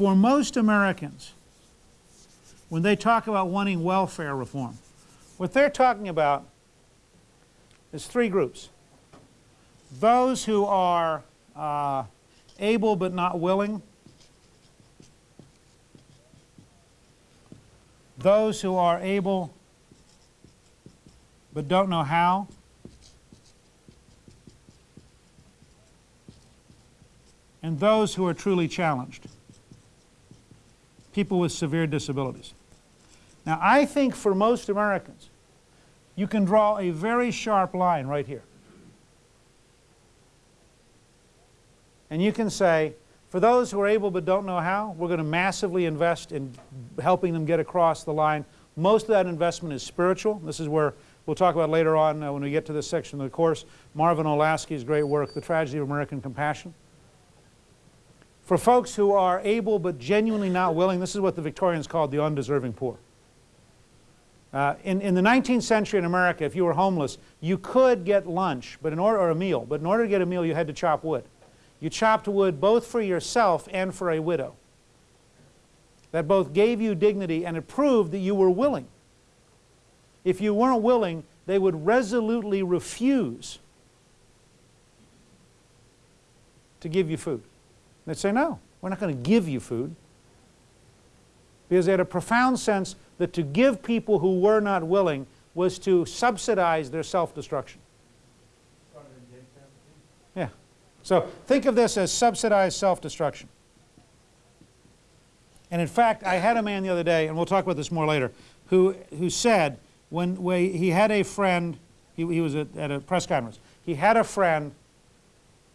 For most Americans, when they talk about wanting welfare reform, what they're talking about is three groups. Those who are uh, able but not willing, those who are able but don't know how, and those who are truly challenged, people with severe disabilities. Now, I think for most Americans, you can draw a very sharp line right here. And you can say, for those who are able but don't know how, we're going to massively invest in helping them get across the line. Most of that investment is spiritual. This is where we'll talk about later on uh, when we get to this section of the course. Marvin Olasky's great work, The Tragedy of American Compassion. For folks who are able but genuinely not willing, this is what the Victorians called the undeserving poor. Uh, in, in the 19th century in America, if you were homeless, you could get lunch but in order, or a meal, but in order to get a meal you had to chop wood. You chopped wood both for yourself and for a widow. That both gave you dignity and it proved that you were willing. If you weren't willing, they would resolutely refuse to give you food. They'd say, no, we're not going to give you food. Because they had a profound sense that to give people who were not willing was to subsidize their self-destruction. Yeah. So think of this as subsidized self-destruction. And in fact, I had a man the other day, and we'll talk about this more later, who, who said when he had a friend, he, he was at, at a press conference, he had a friend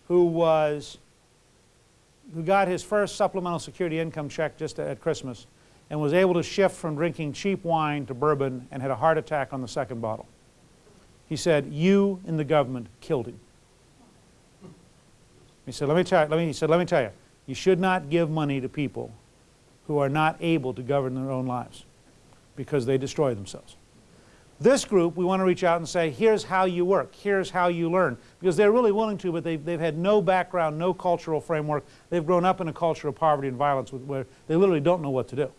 who was, who got his first supplemental security income check just at Christmas, and was able to shift from drinking cheap wine to bourbon and had a heart attack on the second bottle. He said, you and the government killed him. He said, let me tell you, let me, he said, let me tell you, you should not give money to people who are not able to govern their own lives because they destroy themselves. This group, we want to reach out and say, here's how you work, here's how you learn. Because they're really willing to, but they've, they've had no background, no cultural framework. They've grown up in a culture of poverty and violence where they literally don't know what to do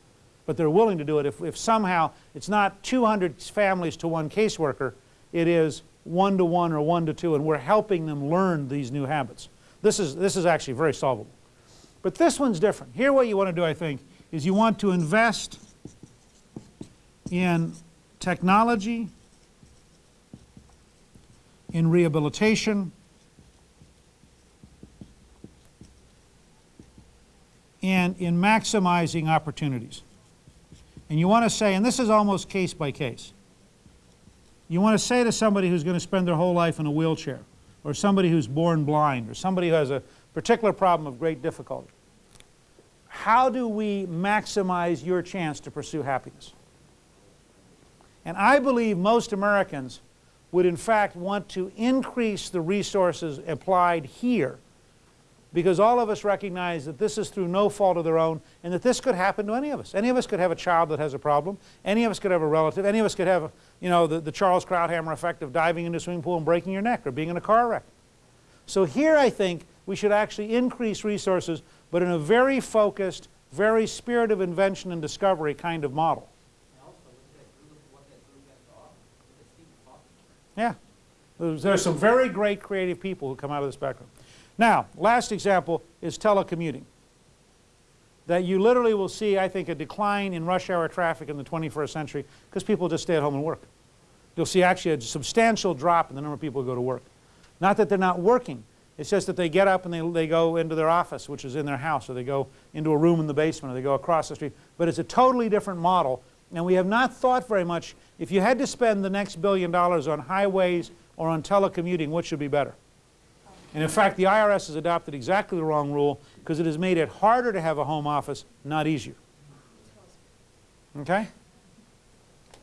but they're willing to do it if, if somehow it's not 200 families to one caseworker, it is one to one or one to two, and we're helping them learn these new habits. This is, this is actually very solvable. But this one's different. Here what you want to do, I think, is you want to invest in technology, in rehabilitation, and in maximizing opportunities. And you want to say, and this is almost case by case, you want to say to somebody who's going to spend their whole life in a wheelchair, or somebody who's born blind, or somebody who has a particular problem of great difficulty, how do we maximize your chance to pursue happiness? And I believe most Americans would in fact want to increase the resources applied here because all of us recognize that this is through no fault of their own and that this could happen to any of us. Any of us could have a child that has a problem. Any of us could have a relative. Any of us could have, you know, the, the Charles Krauthammer effect of diving into a swimming pool and breaking your neck or being in a car wreck. So here I think we should actually increase resources, but in a very focused, very spirit of invention and discovery kind of model. Yeah. There's some very great creative people who come out of this background. Now, last example is telecommuting. That you literally will see, I think, a decline in rush hour traffic in the 21st century because people just stay at home and work. You'll see actually a substantial drop in the number of people who go to work. Not that they're not working, it's just that they get up and they, they go into their office, which is in their house, or they go into a room in the basement, or they go across the street. But it's a totally different model, and we have not thought very much, if you had to spend the next billion dollars on highways or on telecommuting, what should be better? And in fact, the IRS has adopted exactly the wrong rule because it has made it harder to have a home office, not easier. Okay?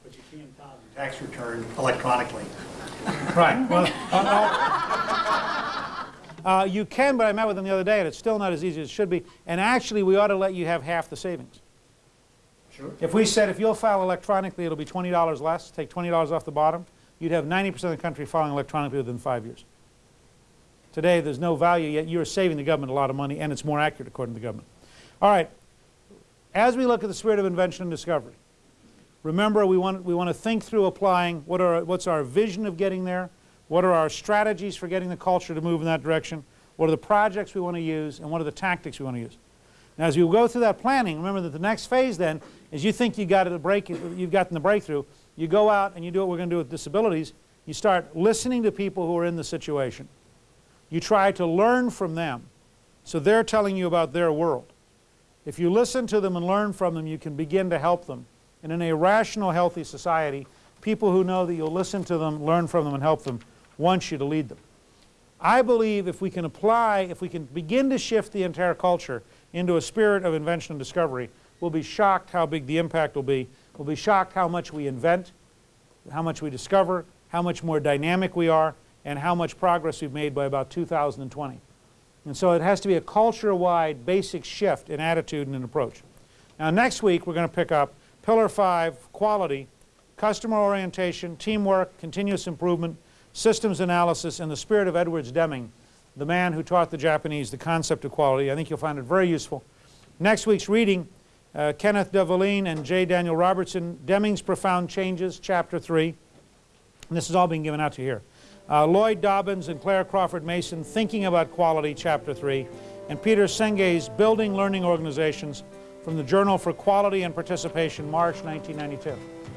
But you can file your tax return electronically. right. Well, uh, uh, you can, but I met with them the other day, and it's still not as easy as it should be. And actually, we ought to let you have half the savings. Sure. If we said if you'll file electronically, it'll be $20 less, take $20 off the bottom, you'd have 90% of the country filing electronically within five years. Today there's no value, yet you're saving the government a lot of money and it's more accurate according to the government. All right, as we look at the spirit of invention and discovery, remember we want, we want to think through applying what are, what's our vision of getting there, what are our strategies for getting the culture to move in that direction, what are the projects we want to use, and what are the tactics we want to use. Now as you go through that planning, remember that the next phase then is you think you got it break, you've gotten the breakthrough, you go out and you do what we're going to do with disabilities, you start listening to people who are in the situation. You try to learn from them, so they're telling you about their world. If you listen to them and learn from them, you can begin to help them. And in a rational, healthy society, people who know that you'll listen to them, learn from them, and help them want you to lead them. I believe if we can apply, if we can begin to shift the entire culture into a spirit of invention and discovery, we'll be shocked how big the impact will be. We'll be shocked how much we invent, how much we discover, how much more dynamic we are, and how much progress we've made by about 2020. And so it has to be a culture-wide basic shift in attitude and in approach. Now next week we're going to pick up Pillar 5, quality, customer orientation, teamwork, continuous improvement, systems analysis, and the spirit of Edwards Deming, the man who taught the Japanese the concept of quality. I think you'll find it very useful. Next week's reading, uh, Kenneth Delavigne and J. Daniel Robertson, Deming's Profound Changes, Chapter 3. And this is all being given out to you here. Uh, Lloyd Dobyns and Clare Crawford Mason, Thinking About Quality, Chapter 3. And Peter Senge's Building Learning Organizations from the Journal for Quality and Participation, March 1992.